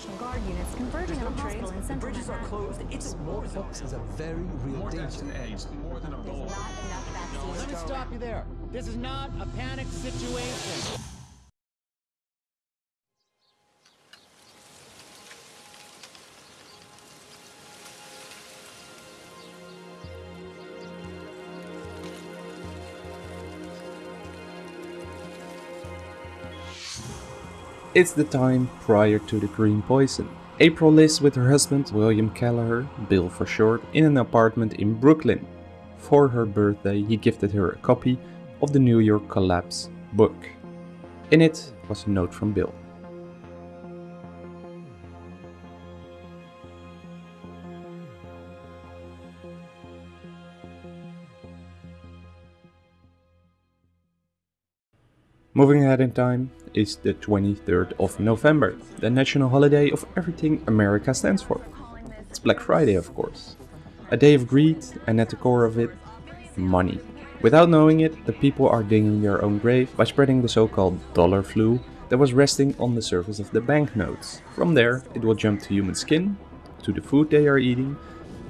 National Guard units converging on a hospital in central bridges are closed. It's Smallpox is a very real More deaths danger. than AIDS, more than Ebola. Let me stop you there. This is not a panic situation. It's the time prior to the green poison. April lives with her husband, William Kelleher, Bill for short, in an apartment in Brooklyn. For her birthday, he gifted her a copy of the New York Collapse book. In it was a note from Bill. Moving ahead in time is the 23rd of November, the national holiday of everything America stands for. It's Black Friday, of course. A day of greed, and at the core of it, money. Without knowing it, the people are digging their own grave by spreading the so-called dollar flu that was resting on the surface of the banknotes. From there, it will jump to human skin, to the food they are eating,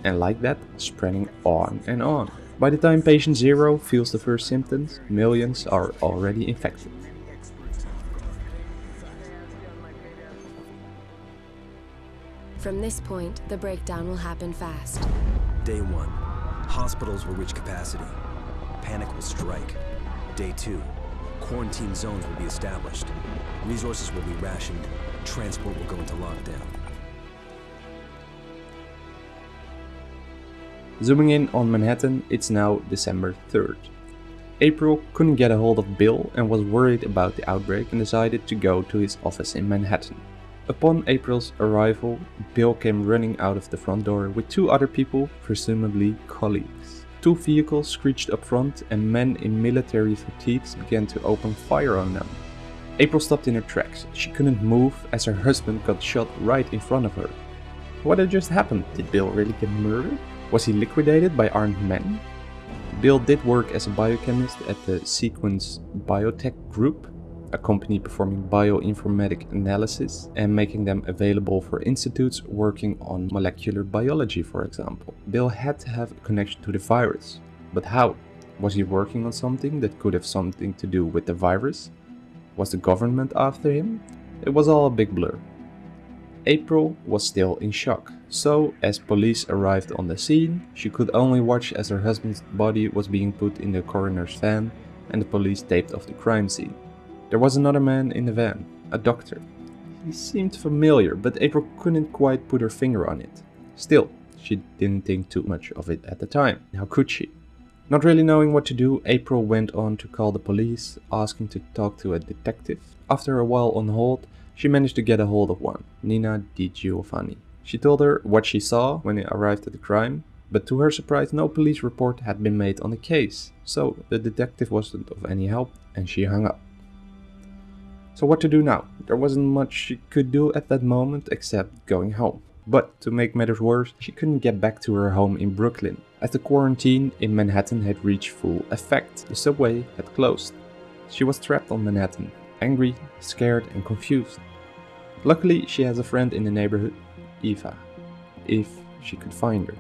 and like that, spreading on and on. By the time patient zero feels the first symptoms, millions are already infected. From this point, the breakdown will happen fast. Day one. Hospitals will reach capacity. Panic will strike. Day two. Quarantine zones will be established. Resources will be rationed. Transport will go into lockdown. Zooming in on Manhattan, it's now December 3rd. April couldn't get a hold of Bill and was worried about the outbreak and decided to go to his office in Manhattan. Upon April's arrival, Bill came running out of the front door with two other people, presumably colleagues. Two vehicles screeched up front and men in military fatigues began to open fire on them. April stopped in her tracks. She couldn't move as her husband got shot right in front of her. What had just happened? Did Bill really get murdered? Was he liquidated by armed men? Bill did work as a biochemist at the Sequence Biotech Group, a company performing bioinformatic analysis and making them available for institutes working on molecular biology, for example. Bill had to have a connection to the virus. But how? Was he working on something that could have something to do with the virus? Was the government after him? It was all a big blur. April was still in shock. So, as police arrived on the scene, she could only watch as her husband's body was being put in the coroner's van and the police taped off the crime scene. There was another man in the van, a doctor. He seemed familiar, but April couldn't quite put her finger on it. Still, she didn't think too much of it at the time. How could she? Not really knowing what to do, April went on to call the police, asking to talk to a detective. After a while on hold, she managed to get a hold of one, Nina Di Giovanni. She told her what she saw when it arrived at the crime, but to her surprise no police report had been made on the case, so the detective wasn't of any help and she hung up. So what to do now? There wasn't much she could do at that moment except going home. But to make matters worse, she couldn't get back to her home in Brooklyn, as the quarantine in Manhattan had reached full effect. The subway had closed. She was trapped on Manhattan, angry, scared and confused. Luckily, she has a friend in the neighborhood, Eva, if she could find her.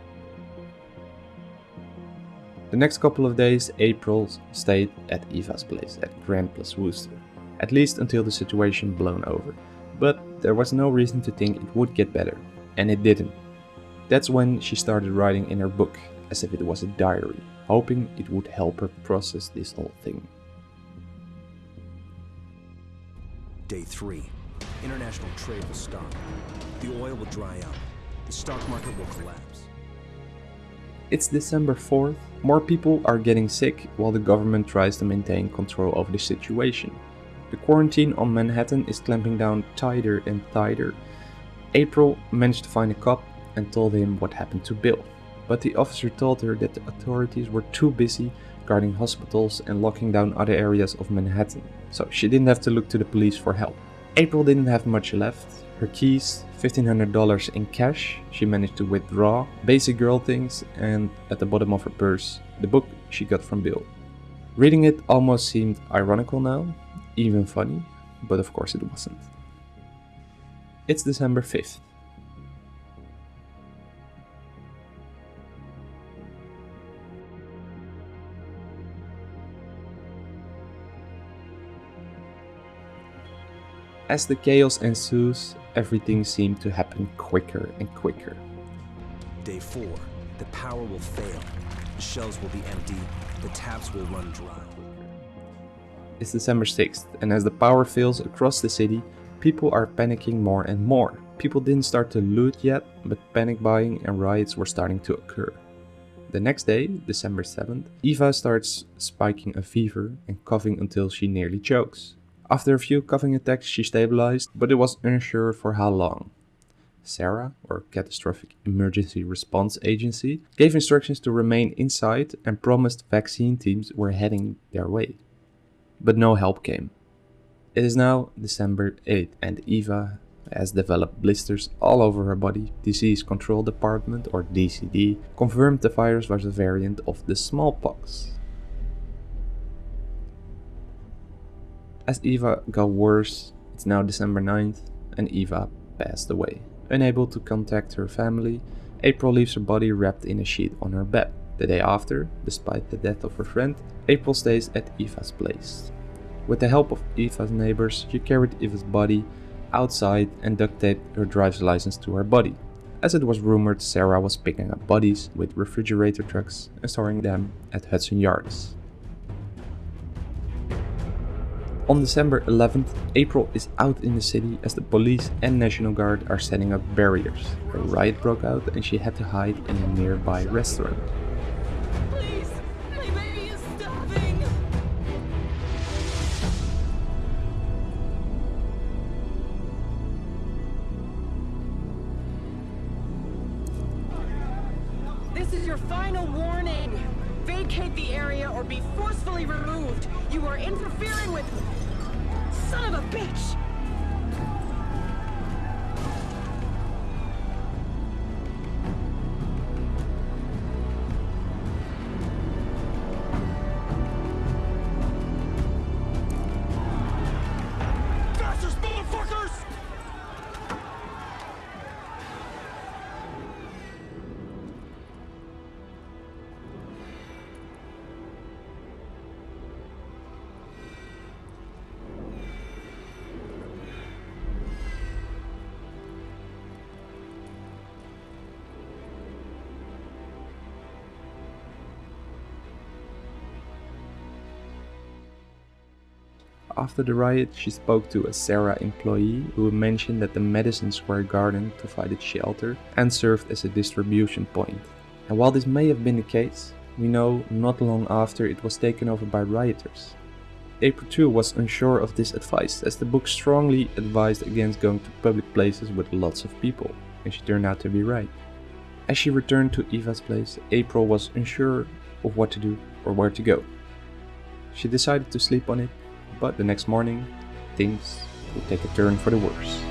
The next couple of days, April stayed at Eva's place at Grand Place Wooster, at least until the situation blown over. But there was no reason to think it would get better, and it didn't. That's when she started writing in her book, as if it was a diary, hoping it would help her process this whole thing. Day three. International trade will stop. The oil will dry out. The stock market will collapse. It's December 4th, more people are getting sick while the government tries to maintain control over the situation. The quarantine on Manhattan is clamping down tighter and tighter. April managed to find a cop and told him what happened to Bill, but the officer told her that the authorities were too busy guarding hospitals and locking down other areas of Manhattan, so she didn't have to look to the police for help. April didn't have much left. Her keys, $1500 in cash, she managed to withdraw, basic girl things, and at the bottom of her purse, the book she got from Bill. Reading it almost seemed ironical now, even funny, but of course it wasn't. It's December 5th. As the chaos ensues, everything seemed to happen quicker and quicker. Day 4. The power will fail. The shelves will be empty. The taps will run dry. It's December 6th, and as the power fails across the city, people are panicking more and more. People didn't start to loot yet, but panic buying and riots were starting to occur. The next day, December 7th, Eva starts spiking a fever and coughing until she nearly chokes. After a few coughing attacks, she stabilized, but it was unsure for how long. CERA, or Catastrophic Emergency Response Agency, gave instructions to remain inside and promised vaccine teams were heading their way. But no help came. It is now December 8th and Eva has developed blisters all over her body. Disease Control Department, or DCD, confirmed the virus was a variant of the smallpox. As Eva got worse, it's now December 9th and Eva passed away. Unable to contact her family, April leaves her body wrapped in a sheet on her bed. The day after, despite the death of her friend, April stays at Eva's place. With the help of Eva's neighbors, she carried Eva's body outside and duct taped her driver's license to her body. As it was rumored, CERA was picking up bodies with refrigerator trucks and storing them at Hudson Yards. On December 11th, April is out in the city as the police and National Guard are setting up barriers. A riot broke out and she had to hide in a nearby restaurant. Please. This is your final warning. Vacate the area or be forcefully removed. You are interfering with... Son of a bitch! After the riot, she spoke to a CERA employee who mentioned that the Madison Square Garden provided shelter and served as a distribution point. And while this may have been the case, we know not long after it was taken over by rioters. April was unsure of this advice as the book strongly advised against going to public places with lots of people, and she turned out to be right. As she returned to Eva's place, April was unsure of what to do or where to go. She decided to sleep on it but the next morning, things would take a turn for the worse.